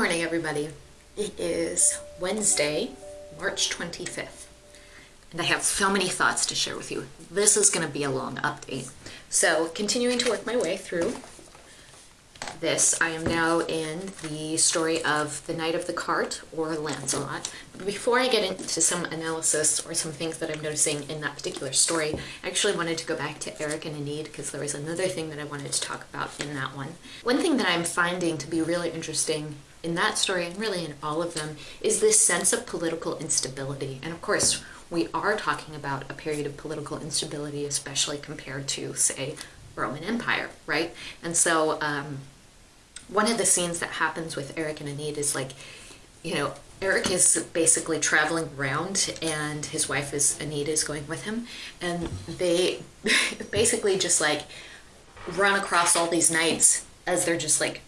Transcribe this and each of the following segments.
morning, everybody. It is Wednesday, March 25th, and I have so many thoughts to share with you. This is going to be a long update. So, continuing to work my way through this, I am now in the story of the Knight of the Cart, or Lancelot. Before I get into some analysis or some things that I'm noticing in that particular story, I actually wanted to go back to Erec and Enid because there was another thing that I wanted to talk about in that one. One thing that I'm finding to be really interesting in that story, and really in all of them, is this sense of political instability. And of course, we are talking about a period of political instability, especially compared to, say, Roman Empire, right? And so um, one of the scenes that happens with Erec and Enid is like, you know, Erec is basically traveling around and his wife is Enid is going with him and they basically just like run across all these knights as they're just like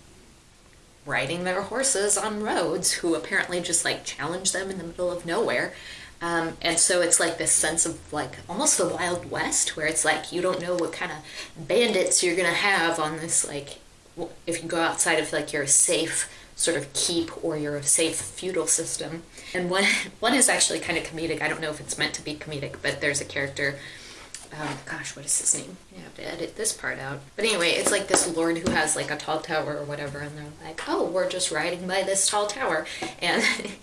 riding their horses on roads who apparently just like challenge them in the middle of nowhere. Um, and so it's like this sense of like almost the Wild West where it's like you don't know what kind of bandits you're gonna have on this like if you go outside of like your safe sort of keep or your safe feudal system. And one one is actually kind of comedic. I don't know if it's meant to be comedic, but there's a character um, gosh, what is his name? I have to edit this part out. But anyway, it's like this lord who has like a tall tower or whatever, and they're like, oh, we're just riding by this tall tower. And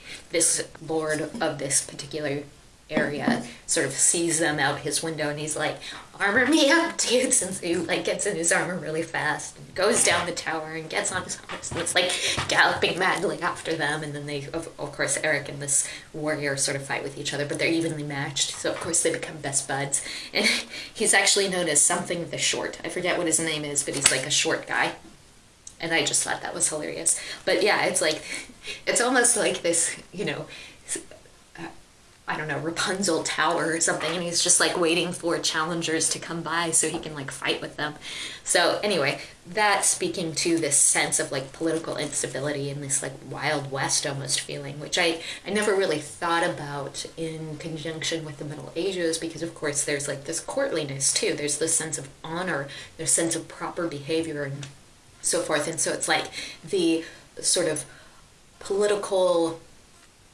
this lord of this particular area sort of sees them out his window and he's like armor me up dudes and so he like gets in his armor really fast and goes down the tower and gets on his horse and it's like galloping madly after them. And then they of, of course Erec and this warrior sort of fight with each other but they're evenly matched. So of course they become best buds. And he's actually known as something the short. I forget what his name is but he's like a short guy. And i just thought that was hilarious. But yeah it's like it's almost like this you know I don't know, Rapunzel Tower or something, and he's just like waiting for challengers to come by so he can like fight with them. So anyway, that speaking to this sense of like political instability and this like Wild West almost feeling, which I, I never really thought about in conjunction with the Middle Ages because of course there's like this courtliness too. There's this sense of honor, there's sense of proper behavior and so forth. And so it's like the sort of political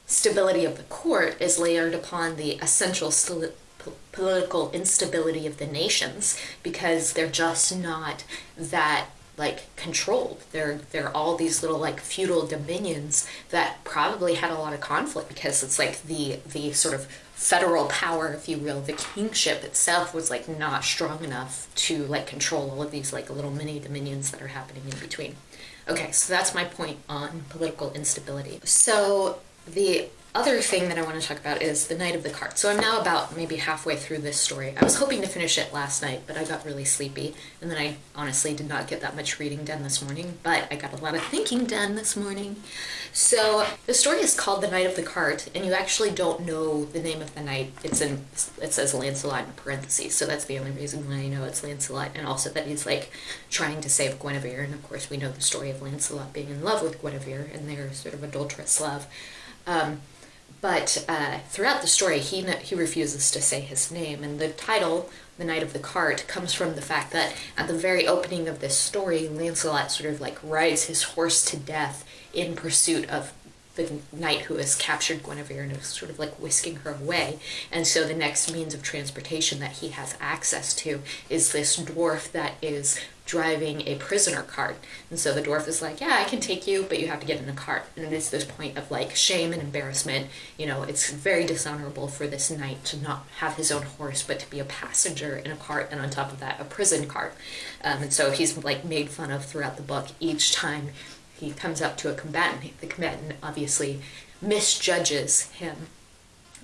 stability of the court is layered upon the essential political instability of the nations because they're just not that like controlled. They're they're all these little like feudal dominions that probably had a lot of conflict because it's like the the sort of federal power, if you will, the kingship itself was like not strong enough to like control all of these like little mini dominions that are happening in between. Okay, so that's my point on political instability. So the other thing that I want to talk about is the Knight of the Cart. So I'm now about maybe halfway through this story. I was hoping to finish it last night, but I got really sleepy, and then I honestly did not get that much reading done this morning, but I got a lot of thinking done this morning. So the story is called The Knight of the Cart, and you actually don't know the name of the knight. It's in it says Lancelot in parentheses, so that's the only reason why I know it's Lancelot, and also that he's like trying to save Guinevere, and of course we know the story of Lancelot being in love with Guinevere and their sort of adulterous love. Um, but uh, throughout the story, he, he refuses to say his name. And the title, The Knight of the Cart, comes from the fact that at the very opening of this story, Lancelot sort of like rides his horse to death in pursuit of the knight who has captured Guinevere and is sort of like whisking her away. And so the next means of transportation that he has access to is this dwarf that is driving a prisoner cart. And so the dwarf is like, yeah, I can take you, but you have to get in a cart. And it is this point of like shame and embarrassment. You know, it's very dishonorable for this knight to not have his own horse, but to be a passenger in a cart, and on top of that, a prison cart. Um, and so he's like made fun of throughout the book each time he comes up to a combatant. The combatant obviously misjudges him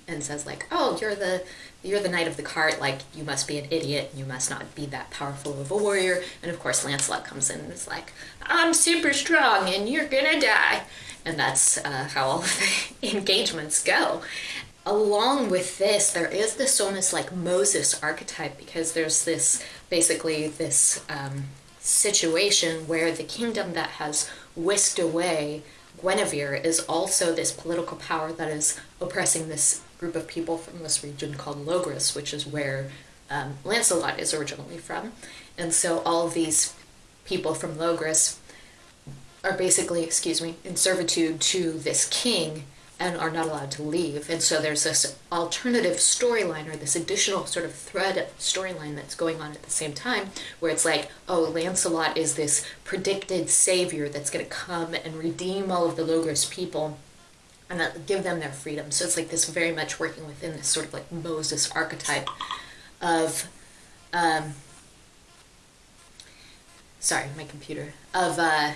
and says like, "Oh, you're the you're the knight of the cart. Like you must be an idiot. You must not be that powerful of a warrior." And of course, Lancelot comes in and is like, "I'm super strong, and you're gonna die." And that's uh, how all the engagements go. Along with this, there is this almost like Moses archetype because there's this basically this um, situation where the kingdom that has whisked away Guinevere is also this political power that is oppressing this group of people from this region called Logres, which is where um, Lancelot is originally from. And so all these people from Logres are basically, excuse me, in servitude to this king and are not allowed to leave. And so there's this alternative storyline or this additional sort of thread of storyline that's going on at the same time where it's like, oh, Lancelot is this predicted savior that's going to come and redeem all of the Logres people and give them their freedom. So it's like this very much working within this sort of like Moses archetype of, um, sorry, my computer, of, uh,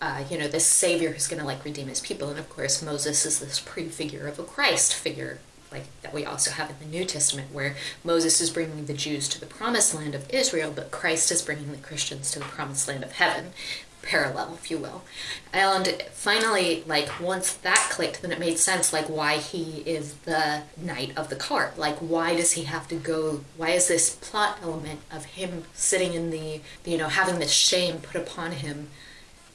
uh, you know, this savior who's going to like redeem his people. And of course, Moses is this prefigure of a Christ figure, like that we also have in the New Testament, where Moses is bringing the Jews to the promised land of Israel, but Christ is bringing the Christians to the promised land of heaven parallel, if you will. And finally, like once that clicked, then it made sense, like why he is the knight of the cart. Like why does he have to go? Why is this plot element of him sitting in the, you know, having this shame put upon him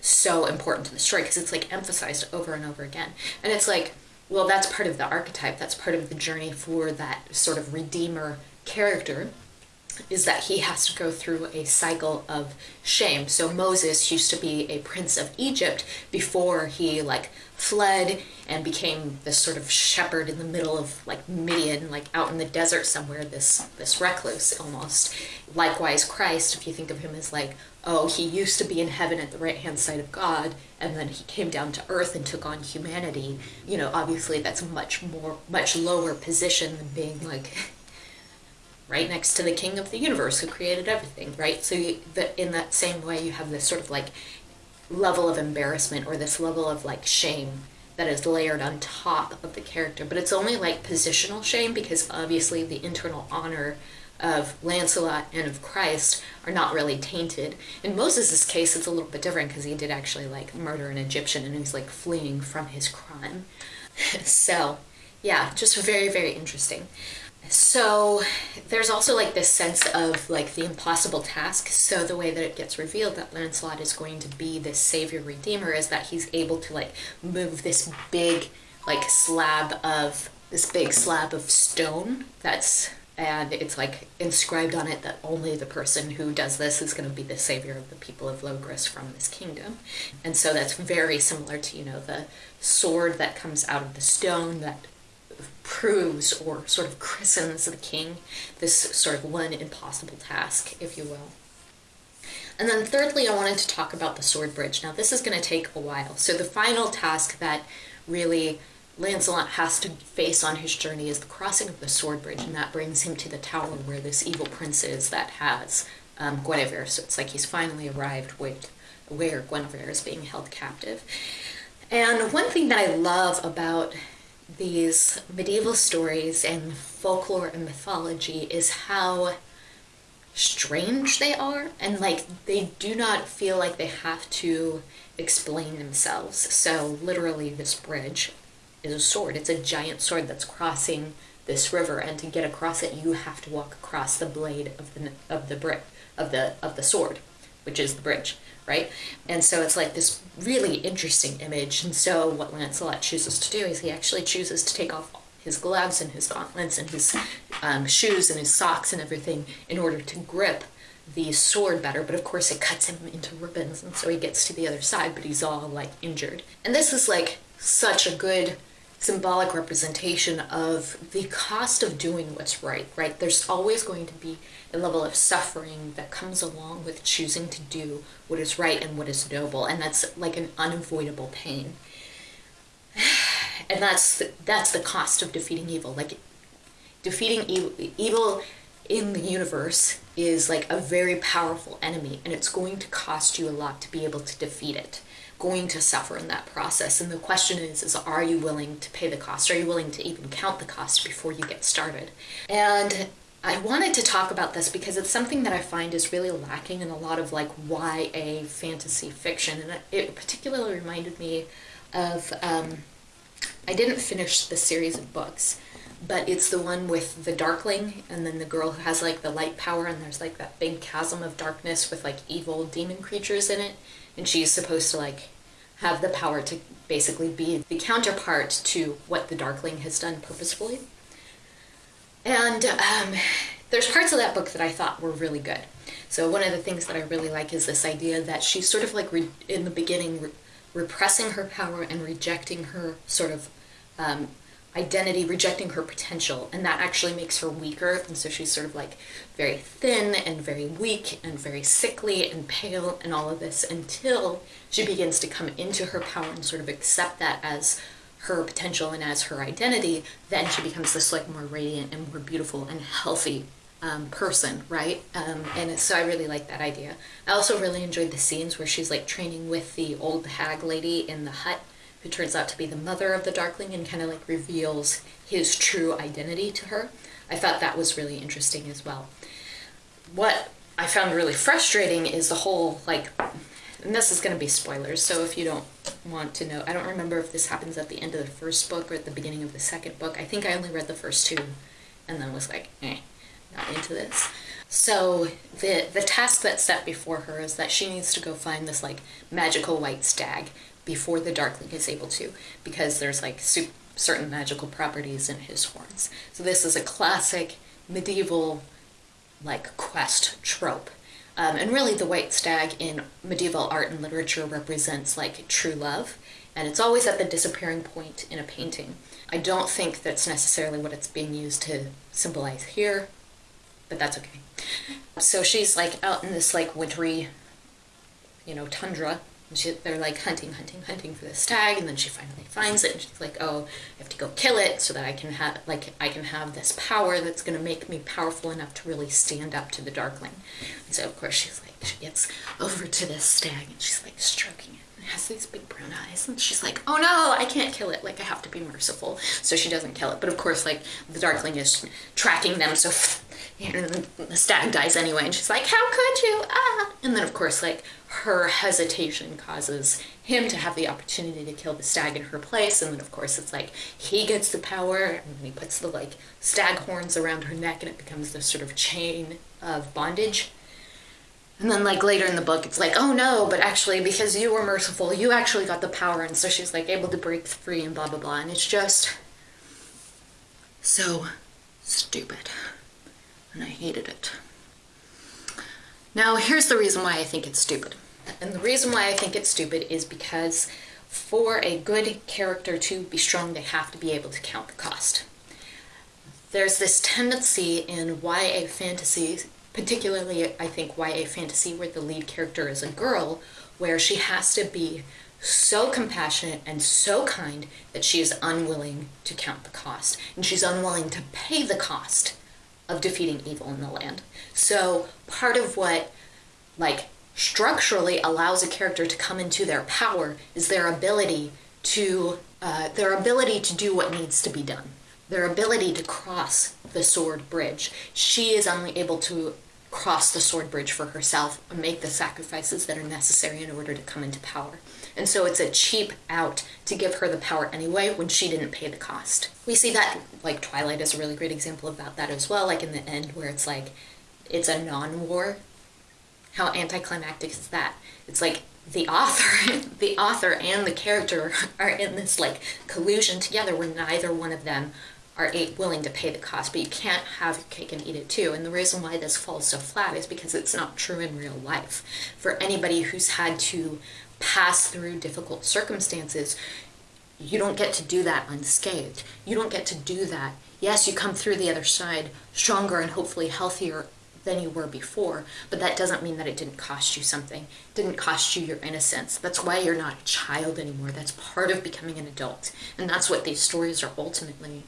so important to the story? Because it's like emphasized over and over again, and it's like, well, that's part of the archetype. That's part of the journey for that sort of redeemer character is that he has to go through a cycle of shame. So Moses used to be a prince of Egypt before he like fled and became this sort of shepherd in the middle of like Midian, like out in the desert somewhere, this this recluse almost. Likewise, Christ, if you think of him as like, oh, he used to be in heaven at the right hand side of God, and then he came down to earth and took on humanity. You know, obviously that's a much more much lower position than being like right next to the king of the universe who created everything, right? So you, the, in that same way, you have this sort of like level of embarrassment or this level of like shame that is layered on top of the character. But it's only like positional shame because obviously the internal honor of Lancelot and of Christ are not really tainted. In Moses' case, it's a little bit different because he did actually like murder an Egyptian and he's like fleeing from his crime. so, yeah, just very, very interesting. So there's also like this sense of like the impossible task. So the way that it gets revealed that Lancelot is going to be this savior redeemer is that he's able to like move this big like slab of this big slab of stone that's and it's like inscribed on it that only the person who does this is going to be the savior of the people of Logres from this kingdom. And so that's very similar to, you know, the sword that comes out of the stone that proves or sort of christens the king this sort of one impossible task, if you will. And then thirdly, I wanted to talk about the sword bridge. Now this is going to take a while. So the final task that really Lancelot has to face on his journey is the crossing of the sword bridge, and that brings him to the tower where this evil prince is that has um, Guinevere. So it's like he's finally arrived with where Guinevere is being held captive. And one thing that I love about these medieval stories and folklore and mythology is how strange they are and like they do not feel like they have to explain themselves. So literally this bridge is a sword. It's a giant sword that's crossing this river and to get across it you have to walk across the blade of the of the brick of the of the sword which is the bridge right? And so it's like this really interesting image. And so what Lancelot chooses to do is he actually chooses to take off his gloves and his gauntlets and his um, shoes and his socks and everything in order to grip the sword better. But of course, it cuts him into ribbons, and so he gets to the other side, but he's all like injured. And this is like such a good symbolic representation of the cost of doing what's right, right? There's always going to be a level of suffering that comes along with choosing to do what is right and what is noble, and that's like an unavoidable pain. And that's the, that's the cost of defeating evil. Like defeating evil, evil in the universe is like a very powerful enemy, and it's going to cost you a lot to be able to defeat it going to suffer in that process. And the question is, is are you willing to pay the cost? Are you willing to even count the cost before you get started? And I wanted to talk about this because it's something that I find is really lacking in a lot of like YA fantasy fiction. And it particularly reminded me of, um, I didn't finish the series of books, but it's the one with the Darkling and then the girl who has like the light power and there's like that big chasm of darkness with like evil demon creatures in it and she's supposed to like have the power to basically be the counterpart to what the Darkling has done purposefully. And um, there's parts of that book that I thought were really good. So one of the things that I really like is this idea that she's sort of like in the beginning re- repressing her power and rejecting her sort of um, identity, rejecting her potential, and that actually makes her weaker. And so she's sort of like very thin and very weak and very sickly and pale and all of this until she begins to come into her power and sort of accept that as her potential and as her identity. Then she becomes this like more radiant and more beautiful and healthy um, person, right? Um, and so I really like that idea. I also really enjoyed the scenes where she's like training with the old hag lady in the hut who turns out to be the mother of the Darkling and kind of like reveals his true identity to her. I thought that was really interesting as well. What I found really frustrating is the whole like, and this is going to be spoilers, so if you don't want to know, I don't remember if this happens at the end of the first book or at the beginning of the second book. I think I only read the first two and then was like, eh, not into this. So the the task that's set before her is that she needs to go find this like magical white stag before the Darkling is able to, because there's like certain magical properties in his horns. So this is a classic medieval like quest trope. Um, and really the white stag in medieval art and literature represents like true love and it's always at the disappearing point in a painting. I don't think that's necessarily what it's being used to symbolize here, but that's okay. So she's like out in this like wintry, you know, tundra she, they're like hunting, hunting, hunting for this stag, and then she finally finds it, and she's like, "Oh, I have to go kill it so that I can have like I can have this power that's going to make me powerful enough to really stand up to the Darkling." And so of course she's like, she gets over to this stag, and she's like stroking it, and it has these big brown eyes, and she's like, "Oh no, I can't kill it. Like I have to be merciful." So she doesn't kill it, but of course, like the Darkling is tracking them, so and the stag dies anyway, and she's like, "How could you?" Ah, and then of course, like her hesitation causes him to have the opportunity to kill the stag in her place, and then of course it's like he gets the power, and then he puts the like stag horns around her neck, and it becomes this sort of chain of bondage. And then like later in the book, it's like, "Oh no, but actually because you were merciful, you actually got the power," and so she's like able to break free and blah blah blah, and it's just so stupid and I hated it. Now, here's the reason why I think it's stupid. And the reason why I think it's stupid is because for a good character to be strong, they have to be able to count the cost. There's this tendency in YA fantasy, particularly I think YA fantasy where the lead character is a girl, where she has to be so compassionate and so kind that she is unwilling to count the cost. And she's unwilling to pay the cost of defeating evil in the land. So part of what like structurally allows a character to come into their power is their ability to uh, their ability to do what needs to be done. Their ability to cross the sword bridge. She is only able to cross the sword bridge for herself and make the sacrifices that are necessary in order to come into power and so it's a cheap out to give her the power anyway when she didn't pay the cost. We see that, like, Twilight is a really great example about that as well, like in the end where it's like, it's a non war. How anticlimactic is that? It's like the author, the author and the character are in this like collusion together where neither one of them are willing to pay the cost, but you can't have cake and eat it too. And the reason why this falls so flat is because it's not true in real life. For anybody who's had to pass through difficult circumstances, you don't get to do that unscathed. You don't get to do that. Yes, you come through the other side stronger and hopefully healthier than you were before, but that doesn't mean that it didn't cost you something. It didn't cost you your innocence. That's why you're not a child anymore. That's part of becoming an adult. And that's what these stories are ultimately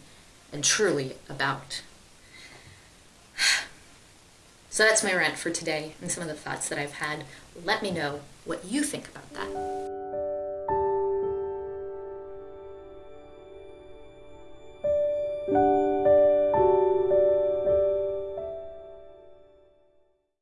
and truly about. So that's my rant for today and some of the thoughts that I've had. Let me know what you think about that.